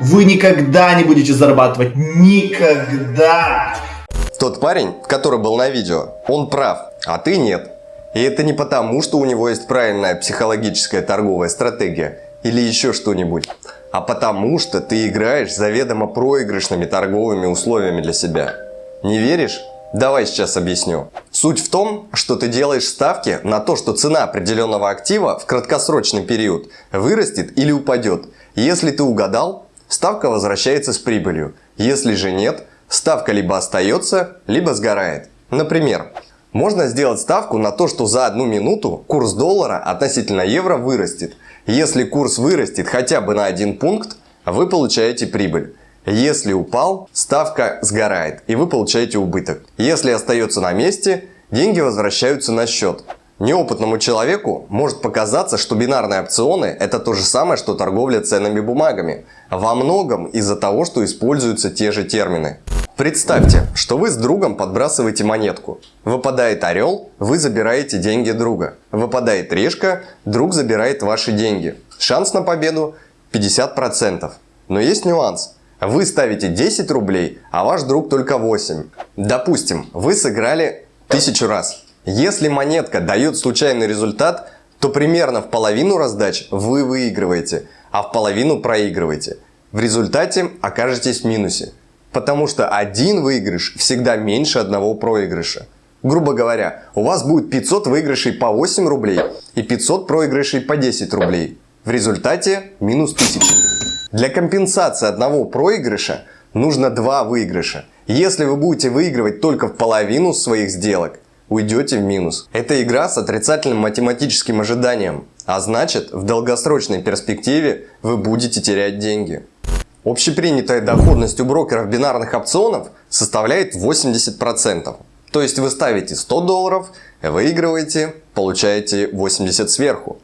вы никогда не будете зарабатывать. Никогда. Тот парень, который был на видео, он прав, а ты нет. И это не потому, что у него есть правильная психологическая торговая стратегия или еще что-нибудь, а потому что ты играешь заведомо проигрышными торговыми условиями для себя. Не веришь? Давай сейчас объясню. Суть в том, что ты делаешь ставки на то, что цена определенного актива в краткосрочный период вырастет или упадет. Если ты угадал, ставка возвращается с прибылью. Если же нет, ставка либо остается, либо сгорает. Например, можно сделать ставку на то, что за одну минуту курс доллара относительно евро вырастет. Если курс вырастет хотя бы на один пункт, вы получаете прибыль. Если упал, ставка сгорает и вы получаете убыток. Если остается на месте, деньги возвращаются на счет. Неопытному человеку может показаться, что бинарные опционы – это то же самое, что торговля ценными бумагами. Во многом из-за того, что используются те же термины. Представьте, что вы с другом подбрасываете монетку. Выпадает орел, вы забираете деньги друга. Выпадает решка, друг забирает ваши деньги. Шанс на победу 50%. Но есть нюанс. Вы ставите 10 рублей, а ваш друг только 8. Допустим, вы сыграли тысячу раз. Если монетка дает случайный результат, то примерно в половину раздач вы выигрываете, а в половину проигрываете. В результате окажетесь в минусе. Потому что один выигрыш всегда меньше одного проигрыша. Грубо говоря, у вас будет 500 выигрышей по 8 рублей и 500 проигрышей по 10 рублей. В результате минус 1000. Для компенсации одного проигрыша нужно два выигрыша. Если вы будете выигрывать только в половину своих сделок, уйдете в минус. Это игра с отрицательным математическим ожиданием, а значит в долгосрочной перспективе вы будете терять деньги. Общепринятая доходность у брокеров бинарных опционов составляет 80%. То есть вы ставите 100 долларов, выигрываете, получаете 80 сверху.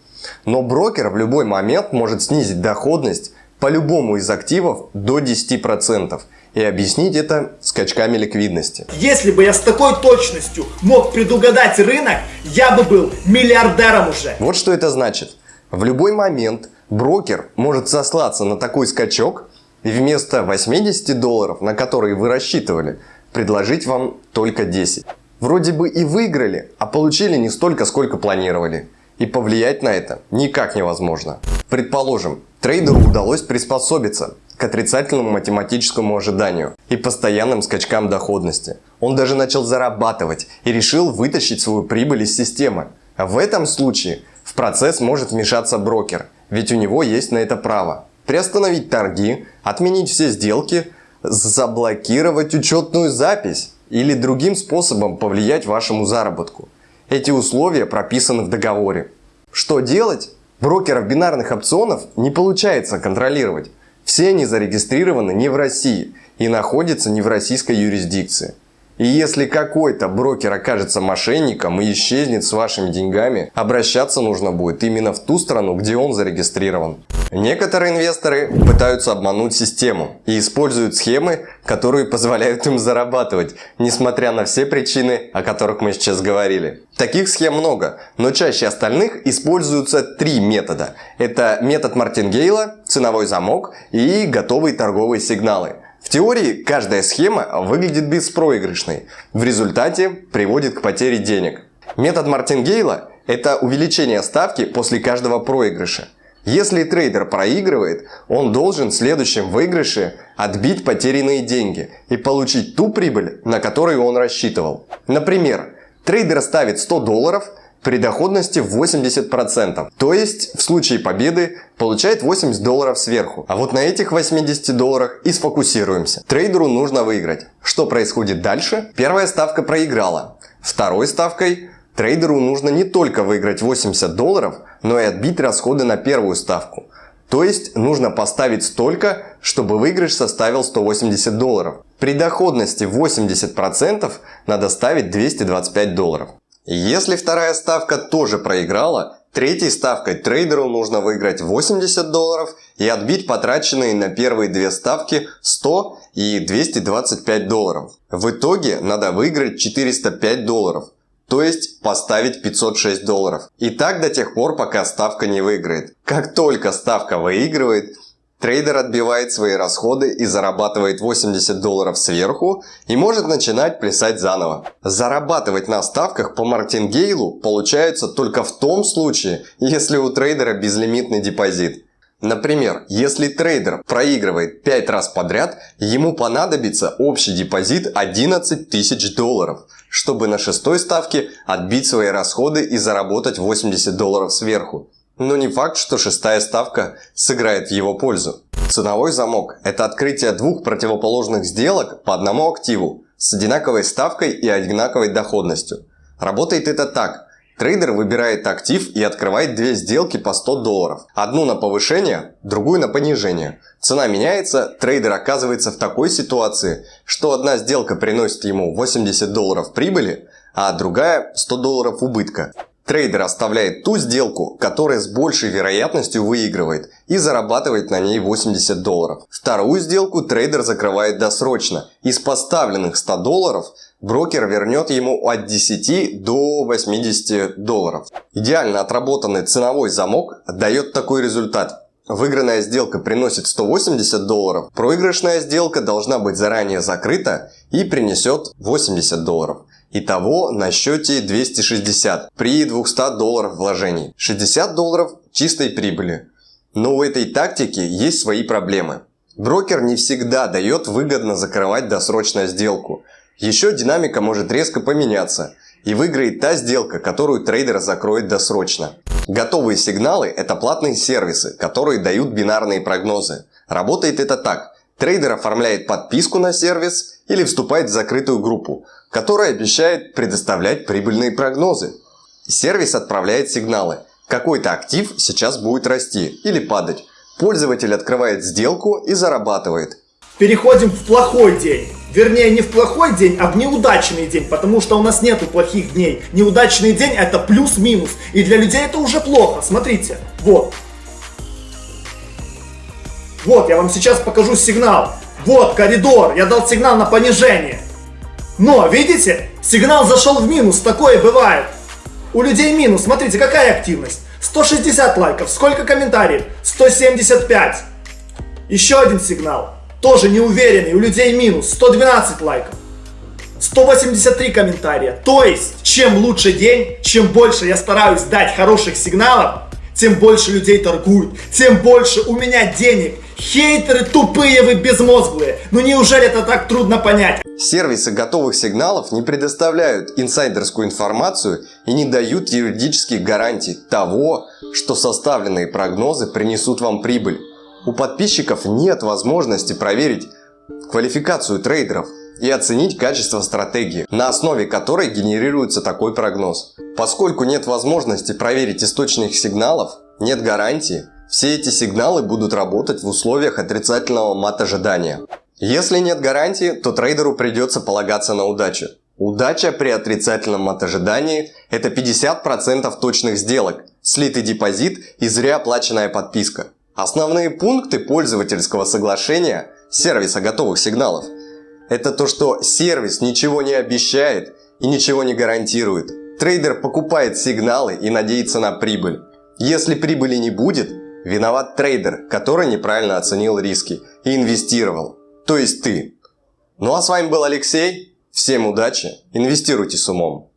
Но брокер в любой момент может снизить доходность по любому из активов до 10% и объяснить это скачками ликвидности. Если бы я с такой точностью мог предугадать рынок, я бы был миллиардером уже. Вот что это значит. В любой момент брокер может сослаться на такой скачок и вместо 80 долларов, на которые вы рассчитывали, предложить вам только 10. Вроде бы и выиграли, а получили не столько, сколько планировали. И повлиять на это никак невозможно. Предположим, Трейдеру удалось приспособиться к отрицательному математическому ожиданию и постоянным скачкам доходности. Он даже начал зарабатывать и решил вытащить свою прибыль из системы. В этом случае в процесс может вмешаться брокер, ведь у него есть на это право. Приостановить торги, отменить все сделки, заблокировать учетную запись или другим способом повлиять вашему заработку. Эти условия прописаны в договоре. Что делать? Брокеров бинарных опционов не получается контролировать. Все они зарегистрированы не в России и находятся не в российской юрисдикции. И если какой-то брокер окажется мошенником и исчезнет с вашими деньгами, обращаться нужно будет именно в ту страну, где он зарегистрирован. Некоторые инвесторы пытаются обмануть систему и используют схемы, которые позволяют им зарабатывать, несмотря на все причины, о которых мы сейчас говорили. Таких схем много, но чаще остальных используются три метода. Это метод Мартингейла, ценовой замок и готовые торговые сигналы. В теории каждая схема выглядит беспроигрышной, в результате приводит к потере денег. Метод Мартингейла – это увеличение ставки после каждого проигрыша. Если трейдер проигрывает, он должен в следующем выигрыше отбить потерянные деньги и получить ту прибыль, на которую он рассчитывал. Например, трейдер ставит 100 долларов – при доходности в 80%. То есть в случае победы получает 80 долларов сверху. А вот на этих 80 долларах и сфокусируемся. Трейдеру нужно выиграть. Что происходит дальше? Первая ставка проиграла. Второй ставкой трейдеру нужно не только выиграть 80 долларов, но и отбить расходы на первую ставку. То есть нужно поставить столько, чтобы выигрыш составил 180 долларов. При доходности 80% надо ставить 225 долларов. Если вторая ставка тоже проиграла, третьей ставкой трейдеру нужно выиграть 80 долларов и отбить потраченные на первые две ставки 100 и 225 долларов. В итоге надо выиграть 405 долларов, то есть поставить 506 долларов. И так до тех пор, пока ставка не выиграет. Как только ставка выигрывает, Трейдер отбивает свои расходы и зарабатывает 80 долларов сверху и может начинать плясать заново. Зарабатывать на ставках по мартингейлу получается только в том случае, если у трейдера безлимитный депозит. Например, если трейдер проигрывает 5 раз подряд, ему понадобится общий депозит 11 тысяч долларов, чтобы на шестой ставке отбить свои расходы и заработать 80 долларов сверху. Но не факт, что шестая ставка сыграет в его пользу. Ценовой замок – это открытие двух противоположных сделок по одному активу с одинаковой ставкой и одинаковой доходностью. Работает это так – Трейдер выбирает актив и открывает две сделки по 100 долларов. Одну на повышение, другую на понижение. Цена меняется, трейдер оказывается в такой ситуации, что одна сделка приносит ему 80 долларов прибыли, а другая 100 долларов убытка. Трейдер оставляет ту сделку, которая с большей вероятностью выигрывает и зарабатывает на ней 80 долларов. Вторую сделку трейдер закрывает досрочно. Из поставленных 100 долларов брокер вернет ему от 10 до 80 долларов. Идеально отработанный ценовой замок дает такой результат. Выигранная сделка приносит 180 долларов, проигрышная сделка должна быть заранее закрыта и принесет 80 долларов. Итого на счете 260 при 200 долларов вложений. 60 долларов чистой прибыли. Но у этой тактики есть свои проблемы. Брокер не всегда дает выгодно закрывать досрочную сделку. Еще динамика может резко поменяться и выиграет та сделка, которую трейдер закроет досрочно. Готовые сигналы – это платные сервисы, которые дают бинарные прогнозы. Работает это так. Трейдер оформляет подписку на сервис или вступает в закрытую группу, которая обещает предоставлять прибыльные прогнозы. Сервис отправляет сигналы. Какой-то актив сейчас будет расти или падать. Пользователь открывает сделку и зарабатывает. Переходим в плохой день. Вернее, не в плохой день, а в неудачный день, потому что у нас нету плохих дней. Неудачный день это плюс-минус. И для людей это уже плохо. Смотрите, вот. Вот, я вам сейчас покажу сигнал. Вот коридор, я дал сигнал на понижение. Но, видите, сигнал зашел в минус, такое бывает. У людей минус, смотрите, какая активность. 160 лайков, сколько комментариев? 175. Еще один сигнал, тоже неуверенный, у людей минус, 112 лайков. 183 комментария. То есть, чем лучше день, чем больше я стараюсь дать хороших сигналов, тем больше людей торгуют, тем больше у меня денег. Хейтеры тупые вы безмозглые. Ну неужели это так трудно понять? Сервисы готовых сигналов не предоставляют инсайдерскую информацию и не дают юридических гарантий того, что составленные прогнозы принесут вам прибыль. У подписчиков нет возможности проверить квалификацию трейдеров и оценить качество стратегии, на основе которой генерируется такой прогноз. Поскольку нет возможности проверить источник сигналов, нет гарантии, все эти сигналы будут работать в условиях отрицательного мат-ожидания. Если нет гарантии, то трейдеру придется полагаться на удачу. Удача при отрицательном мат-ожидании – это 50% точных сделок, слитый депозит и зря оплаченная подписка. Основные пункты пользовательского соглашения сервиса готовых сигналов – это то, что сервис ничего не обещает и ничего не гарантирует. Трейдер покупает сигналы и надеется на прибыль. Если прибыли не будет, виноват трейдер, который неправильно оценил риски и инвестировал. То есть ты. Ну а с вами был Алексей. Всем удачи, инвестируйте с умом.